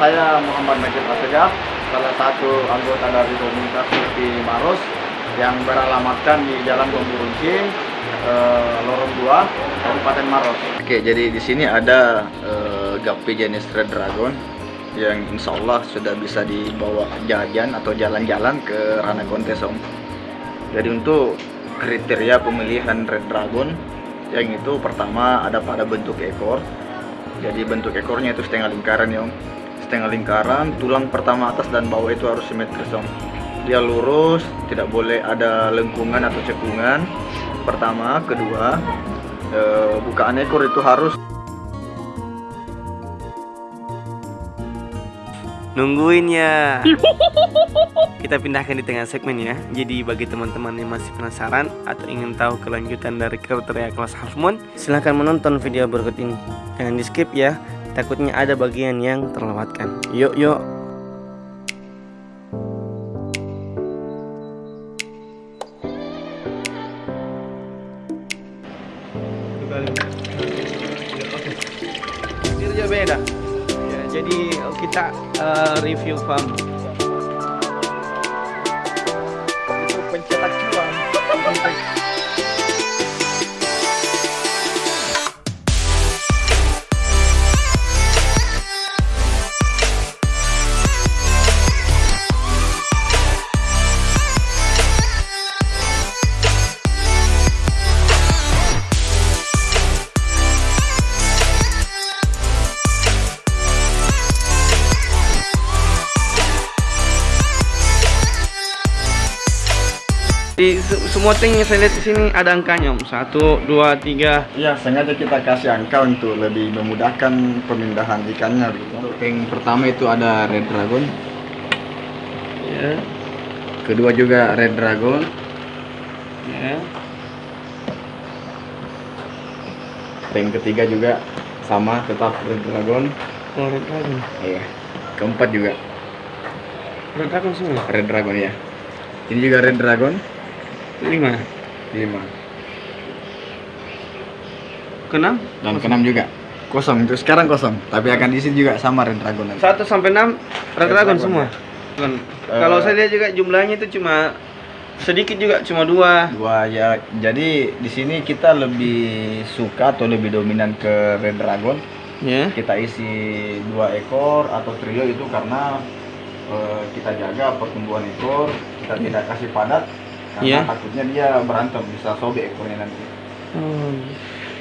saya Muhammad Majid Asegaf, salah satu anggota dari komunitas Sufi Maros yang beralamatkan di Jalan Gomburunci, eh, Lorong 2, Kabupaten Maros. Oke, jadi di sini ada eh, Gapi jenis Red Dragon yang insya Allah sudah bisa dibawa jajan atau jalan-jalan ke ranah kontes om. Jadi untuk kriteria pemilihan Red Dragon yang itu pertama ada pada bentuk ekor. Jadi bentuk ekornya itu setengah lingkaran ya om. Setengah lingkaran, tulang pertama atas dan bawah itu harus simetris om. Dia lurus, tidak boleh ada lengkungan atau cekungan. Pertama, kedua, eh, bukaan ekor itu harus Nungguin ya. Kita pindahkan di tengah segmen ya. Jadi bagi teman-teman yang masih penasaran atau ingin tahu kelanjutan dari kriteria kelas Half Moon, silahkan menonton video berikut ini. Jangan di skip ya. Takutnya ada bagian yang terlewatkan. Yuk yuk. Beda. Ya, jadi kita eh, review farm. Semua tank yang saya lihat di sini ada angkanya, Om. Satu, dua, tiga. Ya, sengaja kita kasih angka untuk lebih memudahkan pemindahan ikannya. Gitu. Untuk tank pertama itu ada Red Dragon, Ya, kedua juga Red Dragon, ya. tank ketiga juga sama tetap Red Dragon. Oh, red dragon. Iya. Keempat juga Red dragon semua. Red Dragon ya. Ini juga Red Dragon Lima. lima Keenam? dan keenam juga kosong itu sekarang kosong tapi akan diisi juga sama Red Dragon nanti. Satu sampai enam red Red dragon dragon, semua. ya. Kalau saya lihat juga jumlahnya itu cuma sedikit juga, cuma dua. Dua ya, jadi di sini kita lebih suka atau lebih dominan ke Red Dragon. Ya. Kita isi dua ekor atau trio itu karena eh, kita jaga pertumbuhan ekor, kita tidak kasih padat karena Iya. takutnya dia berantem bisa sobek ekornya nanti. Oh.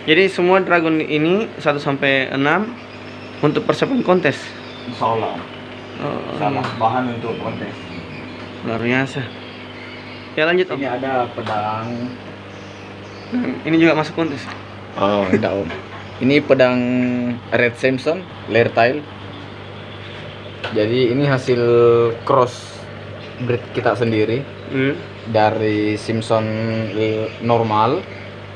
Jadi semua dragon ini 1 sampai 6 untuk persiapan kontes. Insya Allah Oh, sama bahan untuk kontes. luar biasa. Ya lanjut Om. Ini ada pedang. Ini juga masuk kontes. Oh, enggak om. Ini pedang Red Samson, layer tile. Jadi ini hasil cross breed kita sendiri Hmm. Dari Simpson normal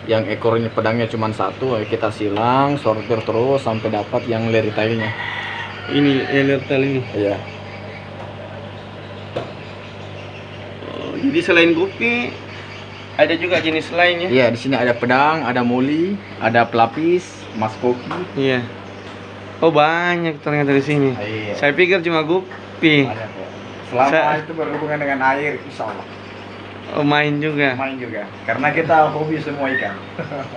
yang ekornya pedangnya cuma satu kita silang sortir terus sampai dapat yang layer tile-nya. Ini Elertal ini. Iya. Oh, jadi selain gupi ada juga jenis lainnya. Iya, di sini ada pedang, ada moli, ada pelapis, mas koki. Iya. Oh banyak ternyata di sini. Iya. Saya pikir cuma gupi. Banyak, ya. Selama itu berhubungan dengan air, insya Allah. Oh main juga. main juga karena kita hobi semua ikan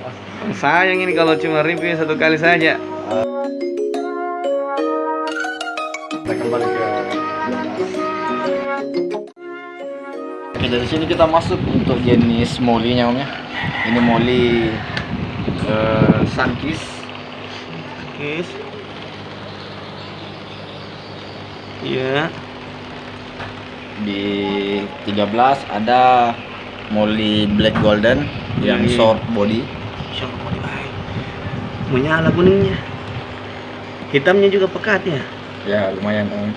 Sayang ini kalau cuma review satu kali saja. kita kembali ke oke dari sini kita masuk untuk jenis molinya om ya ini moli eh, sunkis Guys. Iya. Di 13 ada moli black golden yang Iya. short body Siapa mau dibaik? Menyala kuningnya. Hitamnya juga pekat ya. ya lumayan om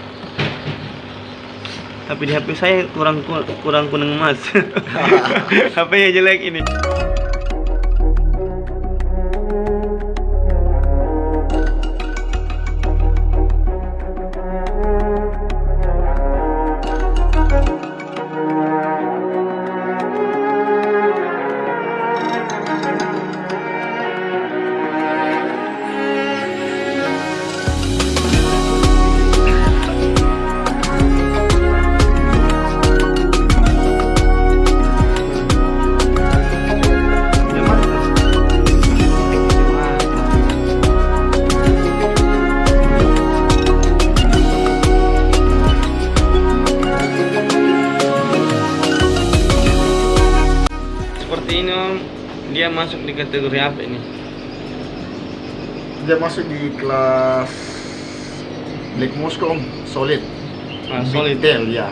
Tapi di HP saya kurang kurang kuning emas. HP-nya jelek ini. Dia masuk di kategori apa ini? Dia masuk di kelas Black Moscow solid. Ah, solid. tail ya.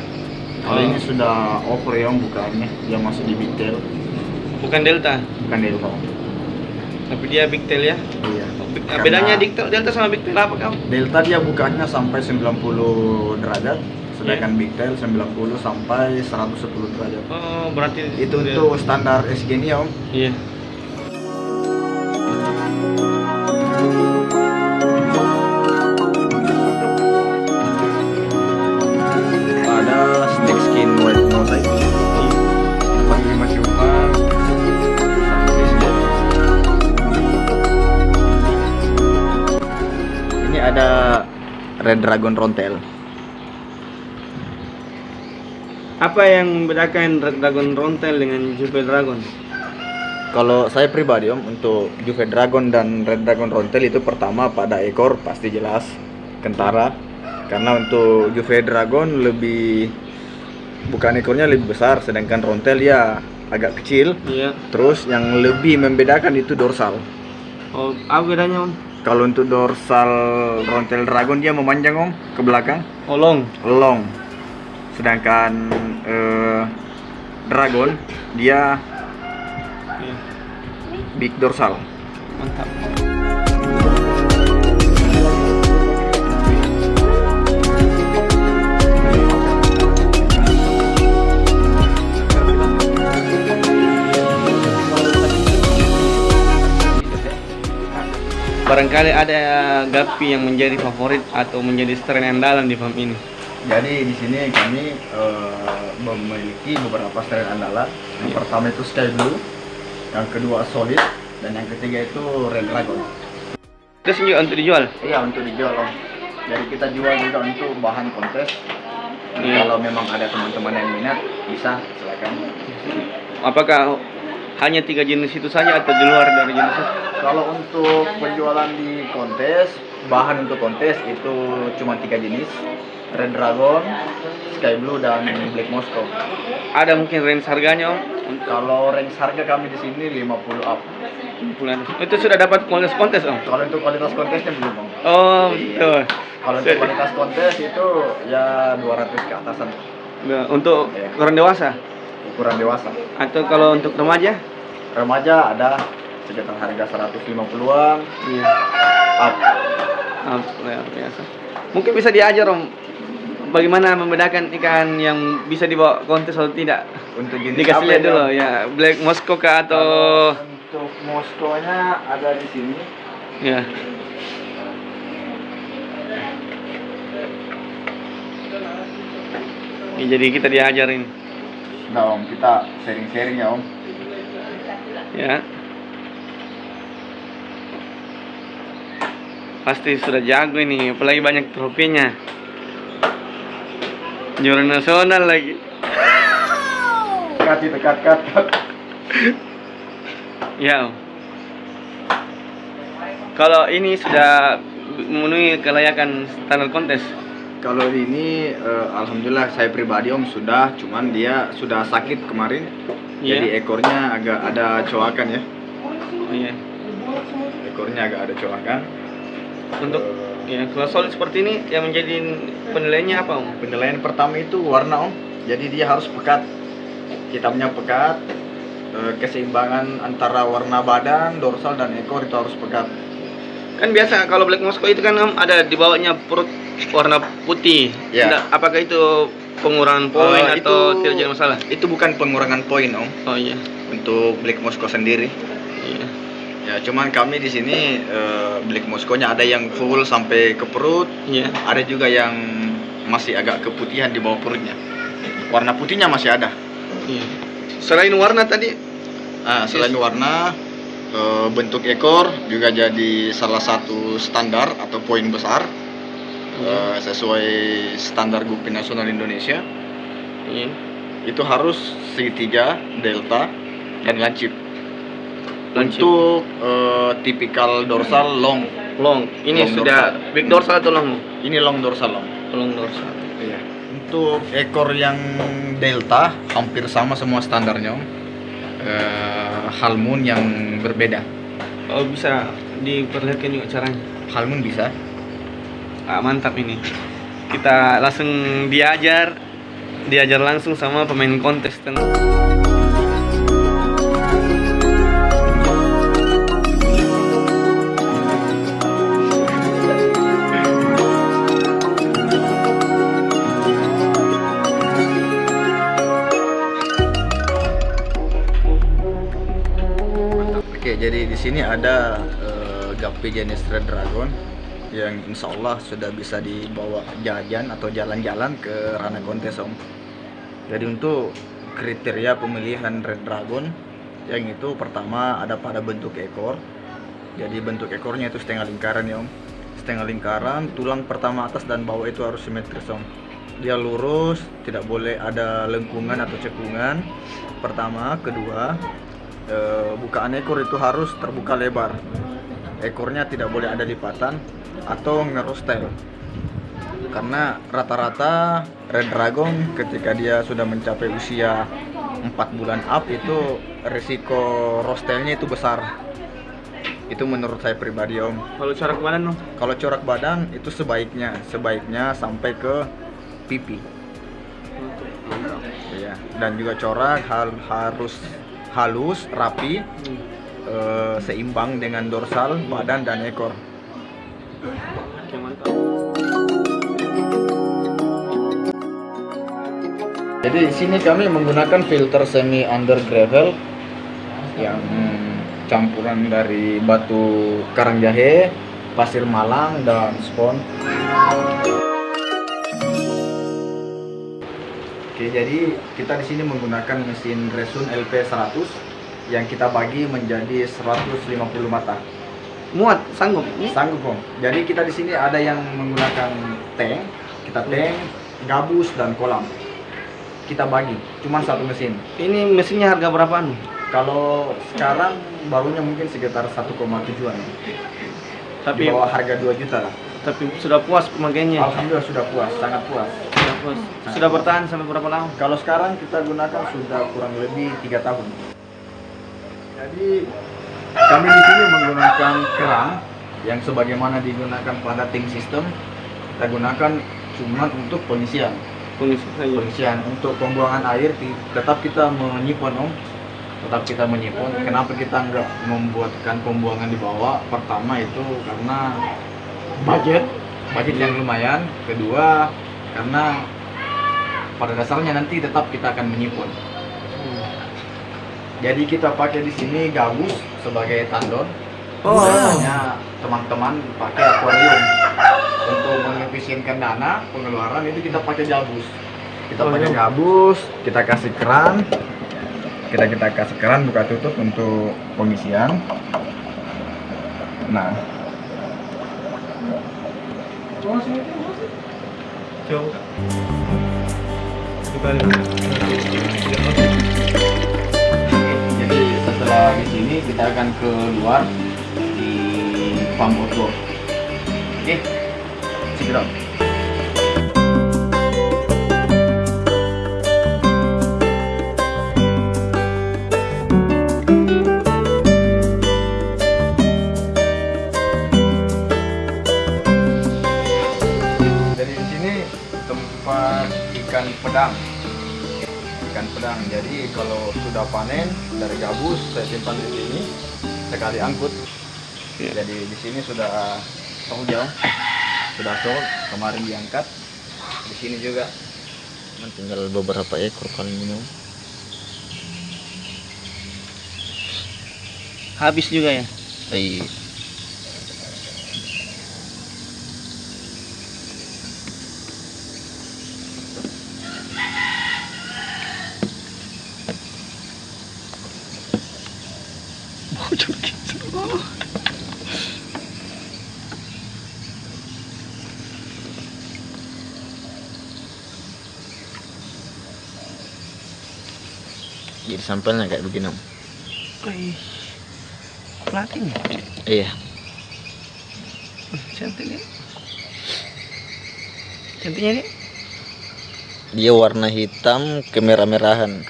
Kalau Oh. ini sudah over ya Om bukannya. Dia masuk di big tail, Bukan delta, bukan delta tapi dia big tail ya. Iya. Big- Karena bedanya delta, delta sama big tail apa kamu? Delta dia bukanya sampai 90 derajat, sedangkan Iya. big tail 90 sampai 110 derajat. Oh, berarti Itu untuk standar SG nya Om. Iya. Ada snake skin white mosaic. Panggil masih umpan. Ini ada Red Dragon Rontel. Apa yang membedakan Red Dragon Rontel dengan Juve Dragon? Kalau saya pribadi om untuk Juve Dragon dan Red Dragon Rontel itu pertama pada ekor pasti jelas kentara karena untuk Juve Dragon lebih bukan ekornya lebih besar sedangkan Rontel ya agak kecil Iya. terus yang lebih membedakan itu dorsal Oh, apa bedanya om? kalau untuk dorsal Rontel Dragon dia memanjang om ke belakang Oh, long. long sedangkan eh, Dragon dia big dorsal Mantap. Barangkali ada gapi yang menjadi favorit atau menjadi strain andalan di farm ini. Jadi di sini kami eh, memiliki beberapa strain andalan. Yang pertama itu Sky Blue, yang kedua Solid, dan yang ketiga itu Red Dragon. Terus juga untuk dijual. Iya untuk dijual om. Jadi kita jual juga untuk bahan kontes. Iya. Kalau memang ada teman-teman yang minat, bisa silakan. Apakah hanya tiga jenis itu saja atau di luar dari jenis itu? Kalau untuk penjualan di kontes, bahan untuk kontes itu cuma tiga jenis, Red Dragon, Sky Blue, dan Black Moscow. Ada mungkin range harganya om? Kalau range harga kami di sini 50 up. Bulan itu sudah dapat kualitas kontes om? Kalau untuk kualitas kontesnya belum, Om. Oh Iya. betul. Kalau untuk kualitas kontes itu ya 200 ke atasan Nah, Untuk orang dewasa ukuran dewasa. atau kalau untuk remaja? Remaja ada sekitar harga 150-an Iya. up. Ah, luar biasa. Mungkin bisa diajar om bagaimana membedakan ikan yang bisa dibawa kontes atau tidak? Untuk jenis Dikasih lihat ini, dulu ya Black Moscow kah atau Kalau untuk Moskow-nya ada di sini. ya. Ya, jadi kita diajarin Nah, Om, kita sharing-sharing ya, Om. ya. Pasti sudah jago ini, apalagi banyak trofinya. Juara nasional lagi. Kat itu kat kat kat. Ya. Kalau ini sudah memenuhi kelayakan standar kontes. Kalau ini eh, alhamdulillah saya pribadi Om sudah, cuman dia sudah sakit kemarin. Iya. Jadi ekornya agak ada coakan ya. Oh iya. Ekornya agak ada coakan. Untuk ya kalau solid seperti ini yang menjadi penilaiannya apa om? Penilaian pertama itu warna Om. Jadi dia harus pekat. Hitamnya pekat. Eh, keseimbangan antara warna badan, dorsal dan ekor itu harus pekat. Kan biasa kalau black Moscow itu kan om ada di bawahnya perut warna putih. Ya. Tidak, apakah itu pengurangan poin Eh, atau itu- tidak jadi masalah? Itu bukan pengurangan poin Om Oh iya. untuk Black Moscow sendiri. Iya. Ya, cuman kami di sini eh, Black Moscow-nya ada yang full sampai ke perut, Iya. ada juga yang masih agak keputihan di bawah perutnya. Warna putihnya masih ada. Iya. Selain warna tadi, Ah, selain warna, eh, bentuk ekor juga jadi salah satu standar atau poin besar eh, sesuai standar Gupi Nasional Indonesia. iya. Itu harus segitiga, delta, dan lancip. Lancip. Untuk eh, tipikal dorsal long, long. Ini Long sudah dorsal. big dorsal atau long? ini long dorsal long. Long dorsal. Iya. Untuk ekor yang delta hampir sama semua standarnya om. Eh, halmoon yang berbeda. Oh bisa diperlihatkan juga caranya. Halmoon bisa. Ah, mantap ini. Kita langsung diajar, diajar langsung sama pemain kontestan. Oke, sini ada uh, Gapi Red Dragon yang insya Allah sudah bisa dibawa jajan atau jalan-jalan ke ranah kontes om. Jadi untuk kriteria pemilihan Red Dragon yang itu pertama ada pada bentuk ekor. Jadi bentuk ekornya itu setengah lingkaran ya om. Setengah lingkaran, tulang pertama atas dan bawah itu harus simetris om. Dia lurus, tidak boleh ada lengkungan atau cekungan. Pertama, kedua, e, bukaan ekor itu harus terbuka lebar. Ekornya tidak boleh ada lipatan atau ngerostel karena rata-rata red dragon ketika dia sudah mencapai usia 4 bulan up itu risiko rostelnya itu besar. Itu menurut saya pribadi om. Kalau corak badan dong? kalau corak badan itu sebaiknya sebaiknya sampai ke pipi. Ya dan juga corak hal- harus halus rapi Hmm. eh, seimbang dengan dorsal badan dan ekor jadi di sini kami menggunakan filter semi under gravel yang campuran dari batu karang jahe pasir malang dan spon Oke, jadi kita di sini menggunakan mesin Resun LP 100 yang kita bagi menjadi 150 mata. Muat, sanggup? Sanggup, Om. Jadi kita di sini ada yang menggunakan tank, kita tank, gabus dan kolam. Kita bagi, cuma satu mesin. Ini mesinnya harga berapaan? Kalau sekarang barunya mungkin sekitar 1,7an. Tapi Di bawah harga 2 juta lah. Tapi sudah puas pemakaiannya. Alhamdulillah sudah puas, sangat puas. Sudah puas. Sudah bertahan sampai berapa lama? Kalau sekarang kita gunakan sudah kurang lebih tiga tahun. Jadi kami di sini menggunakan kerang yang sebagaimana digunakan pada tank system kita gunakan cuma untuk pengisian. Saja. Pengisian untuk pembuangan air tetap kita menyimpan om, tetap kita menyimpan. Kenapa kita nggak membuatkan pembuangan di bawah? Pertama itu karena budget, budget yang lumayan. Kedua karena pada dasarnya nanti tetap kita akan menyimpan. Hmm. Jadi kita pakai di sini gabus sebagai tandon. Oh. Biasanya teman-teman pakai akuarium untuk mengefisienkan dana pengeluaran itu kita pakai gabus. Kita Oh, pakai iya. gabus, kita kasih keran, kita kita kasih keran buka tutup untuk pengisian. Nah, Coba. Kita jadi setelah di sini kita akan keluar di outdoor. Oke, check it ikan pedang. Ikan pedang. Jadi kalau sudah panen dari gabus saya simpan di sini sekali angkut. Iya. Jadi di sini sudah tahu jauh, sudah sol kemarin diangkat. Di sini juga tinggal beberapa ekor paling minum. Habis juga ya? Iya. Sampelnya kayak begini. Om. Platin ya? Iya. Cantik ya? Cantiknya nih? Dia warna hitam kemerah-merahan.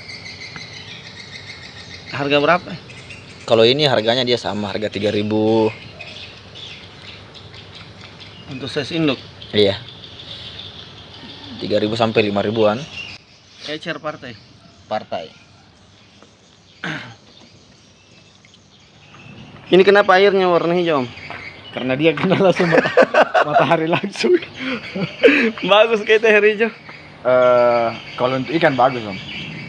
Harga berapa? Kalau ini harganya dia sama harga 3000. Untuk size induk. Iya. 3000 sampai 5000-an Ecer partai. partai. Ini kenapa airnya warna hijau? Karena dia kena langsung mata- matahari langsung. Bagus kayak teh hijau. Eh, kalau untuk ikan bagus om.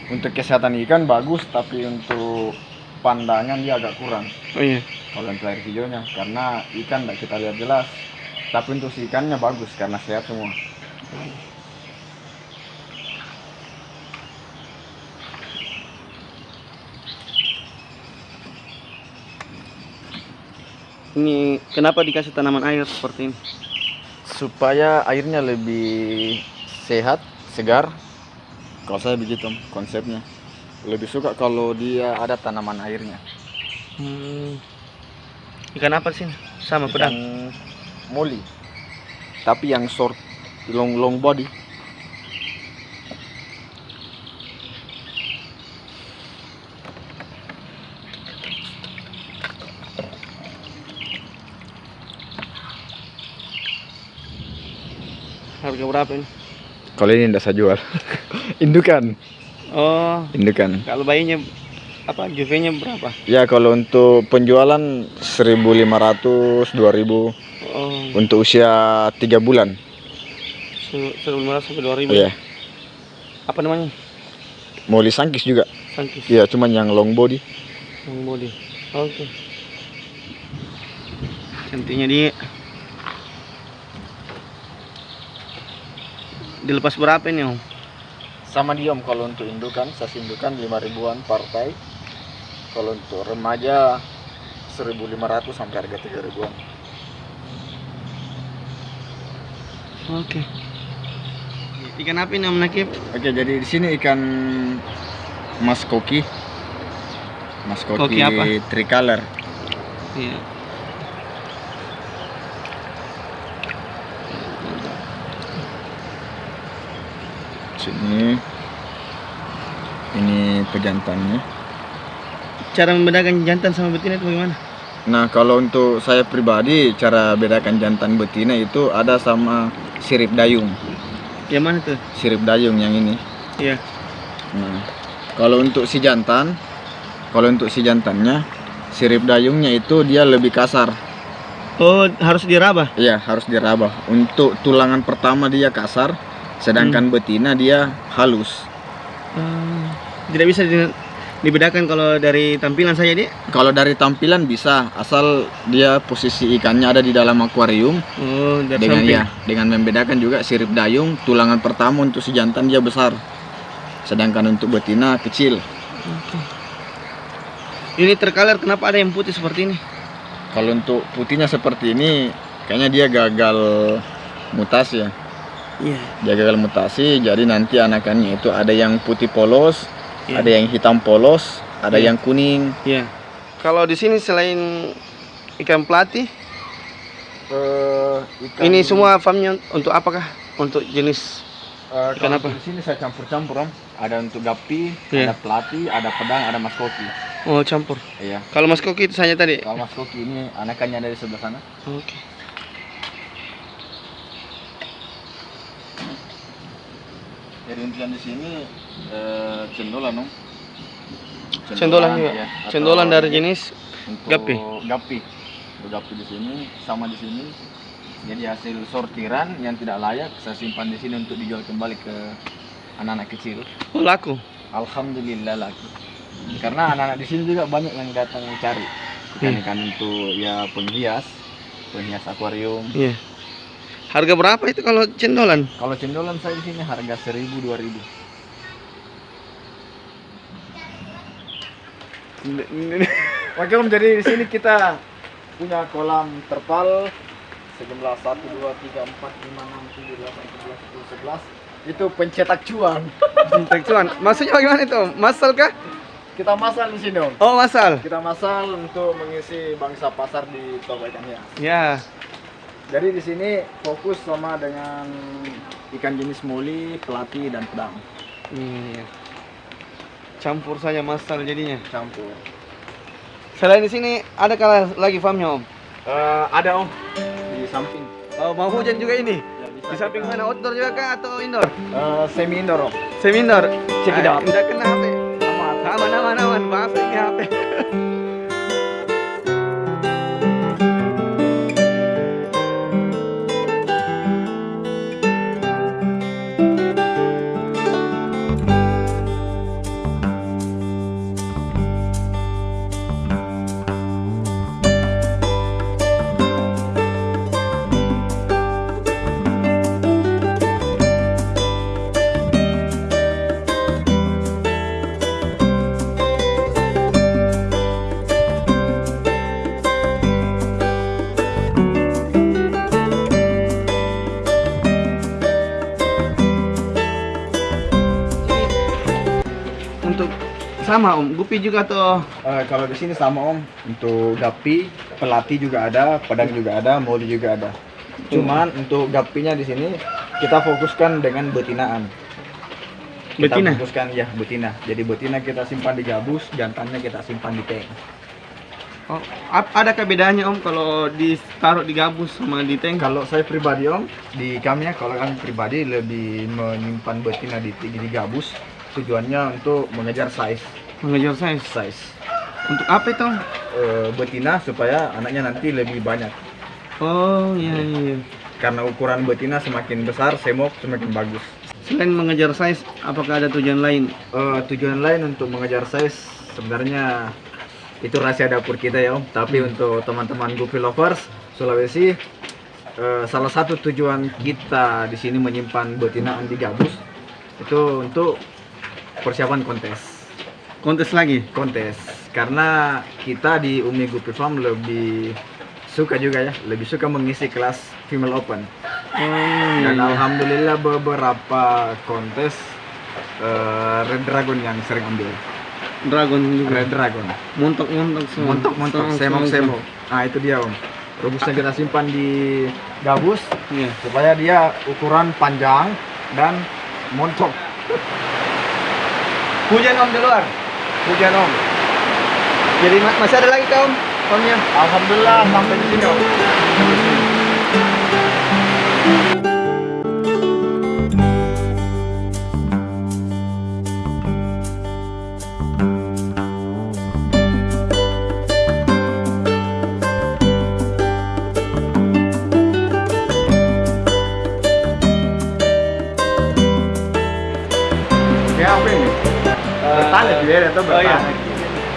Untuk kesehatan ikan bagus, tapi untuk pandangan dia agak kurang. Oh iya. Kalau untuk air hijaunya, karena ikan tidak kita lihat jelas. Tapi untuk si ikannya bagus karena sehat semua. Ini kenapa dikasih tanaman air seperti ini? Supaya airnya lebih sehat, segar. Kalau saya begitu konsepnya. Lebih suka kalau dia ada tanaman airnya. Hmm. Ikan apa sih? Sama Ikan pedang. moli. Tapi yang short long long body. Harga berapa ini? Kalau ini tidak saya jual. Indukan, Oh, indukan. kalau bayinya apa juvenya berapa? Ya kalau untuk penjualan 1.500, 2.000 Oh, untuk usia 3 bulan. seribu lima ratus sampai dua ribu. Iya. Apa namanya? Moli sangkis juga. Sangkis. Iya, cuman yang long body. Yang body. Oke. Intinya dia dilepas berapa ini om? Sama dia om kalau untuk indukan, saya indukan 5 ribuan partai. Kalau untuk remaja 1.500 sampai harga 3 ribuan. Oke. Ikan apa ini om Nakib? Oke, jadi di sini ikan mas koki. Mas koki, Koki apa? tricolor. Iya. Sini ini pejantannya. Cara membedakan jantan sama betina itu bagaimana? Nah, kalau untuk saya pribadi cara bedakan jantan betina itu ada sama sirip dayung. Yang mana tuh? Sirip dayung yang ini. Iya. Nah, kalau untuk si jantan, kalau untuk si jantannya, sirip dayungnya itu dia lebih kasar. Oh, harus diraba. Iya, harus diraba. Untuk tulangan pertama dia kasar, sedangkan betina dia halus. Hmm, tidak bisa di- dibedakan kalau dari tampilan saja dia. Kalau dari tampilan bisa, asal dia posisi ikannya ada di dalam akuarium Oh, dengan samping. ya, dengan membedakan juga sirip dayung, tulangan pertama untuk si jantan dia besar. Sedangkan untuk betina kecil. Ini terkaler kenapa ada yang putih seperti ini? Kalau untuk putihnya seperti ini, kayaknya dia gagal mutasi ya. Iya. Dia gagal mutasi, jadi nanti anakannya itu ada yang putih polos, Iya. ada yang hitam polos, ada Iya. yang kuning. Iya. Kalau di sini selain ikan pelatih, ini semua farmnya untuk apakah? Untuk jenis Eh, ikan kalau apa? Di sini saya campur-campur om. Ada untuk gapi, Iya. ada pelati, ada pedang, ada mas koki. oh campur. Iya. Kalau Mas Koki itu saja tadi. Kalau mas koki ini anakannya ada di sebelah sana. Oke. Intinya di sini eh, cendolan om. Cendolan juga. ya, Cendolan dari jenis gapi. Gapi. Gapi di sini sama di sini. Jadi hasil sortiran yang tidak layak saya simpan di sini untuk dijual kembali ke anak-anak kecil. oh, laku. Alhamdulillah laku. Karena anak-anak di sini juga banyak yang datang mencari ikan-ikan untuk ya penghias, penghias akuarium. Iya. Harga berapa itu kalau cendolan? Kalau cendolan saya di sini harga 1000 2000. Oke Om, jadi di sini kita punya kolam terpal sejumlah 1 2 3 4 5 6 7 8 9 10 11 itu pencetak cuan. Cinta cuan. Maksudnya bagaimana itu? Om? Masal kah? Kita masal di sini Om. Oh, masal. Kita masal untuk mengisi bangsa pasar di toko ikan hias. Ya. Jadi di sini fokus sama dengan ikan jenis moli, pelati dan pedang Iya. Campur saja masal jadinya. campur. Selain di sini ada kala lagi farmnya om? Eh, ada om di samping. Oh, mau hujan juga ini? Ya, Di samping mana? Outdoor juga kah atau indoor? Eh, semi indoor om. Semi indoor. Out. Udah kena HP. Aman. Aman aman aman. Maaf ini HP. Sama om, Gupi juga tuh. Eh, kalau di sini sama om untuk gapi, pelati juga ada, pedang juga ada, moli juga ada. Cuman untuk gapinya di sini kita fokuskan dengan betinaan. Kita Betina? fokuskan ya betina. Jadi betina kita simpan di gabus, jantannya kita simpan di tank. Oh, adakah bedanya om kalau ditaruh di gabus sama di tank? Kalau saya pribadi om, di kami ya, kalau kami pribadi lebih menyimpan betina di, di, di gabus. Tujuannya untuk mengejar size, Mengejar size. size Untuk apa itu? Eh, betina supaya anaknya nanti lebih banyak. Oh iya iya. Karena ukuran betina semakin besar, semok semakin bagus. Selain mengejar size, apakah ada tujuan lain? Eh, tujuan lain untuk mengejar size sebenarnya itu rahasia dapur kita ya om. Tapi untuk teman-teman Goofy lovers Sulawesi, eh, salah satu tujuan kita di sini menyimpan betinaan di gabus itu untuk persiapan kontes. Kontes lagi? Kontes karena kita di Umi Goofy Farm lebih suka juga ya, lebih suka mengisi kelas female open. Oh iya. Dan iya. alhamdulillah beberapa kontes eh, Red Dragon yang sering ambil. Dragon juga. Red Dragon. Montok-montok semua. Montok-montok, Semua, semok-semok. Nah, itu dia, Om. Robusnya kita simpan di gabus. Iya. supaya dia ukuran panjang dan montok. Hujan om di luar. Hujan, Om. Jadi ma- masih ada lagi kah om? Omnya? Alhamdulillah sampai di sini, Om. Oh iya.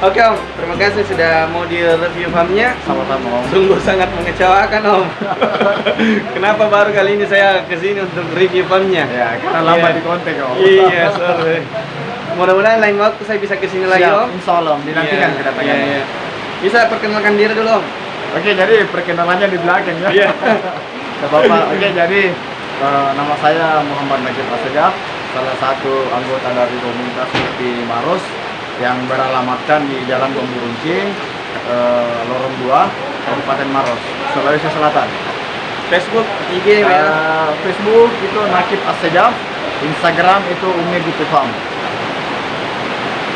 Oke om, terima kasih sudah mau di review farmnya. Sama-sama, Om. Sungguh sangat mengecewakan om. Kenapa baru kali ini saya ke sini untuk review farmnya? Ya, karena lama Iya. di kontak, Om. Iya, sorry. Mudah-mudahan lain waktu saya bisa ke sini lagi Siap, om. insya Allah, Om. dinantikan Iya, kedatangannya. iya, iya. Bisa perkenalkan diri dulu om. Oke, jadi perkenalannya di belakang ya. Iya. Gak apa-apa. Oke, jadi eh, nama saya Muhammad Najib Asegaf, salah satu anggota dari komunitas Mukti Maros yang beralamatkan di Jalan Gomburuncing, eh, Lorong 2, Kabupaten Maros, Sulawesi Selatan. Facebook, IG, ya. Eh, Facebook itu Nakib Asegaf, Instagram itu Umi Gupi Farm.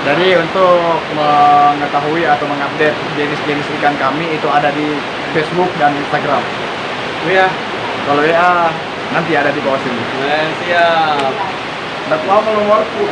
Jadi untuk mengetahui atau mengupdate jenis-jenis ikan kami itu ada di Facebook dan Instagram. Iya. Kalau WA nanti ada di bawah sini. Nah, siap. Kalau nomorku.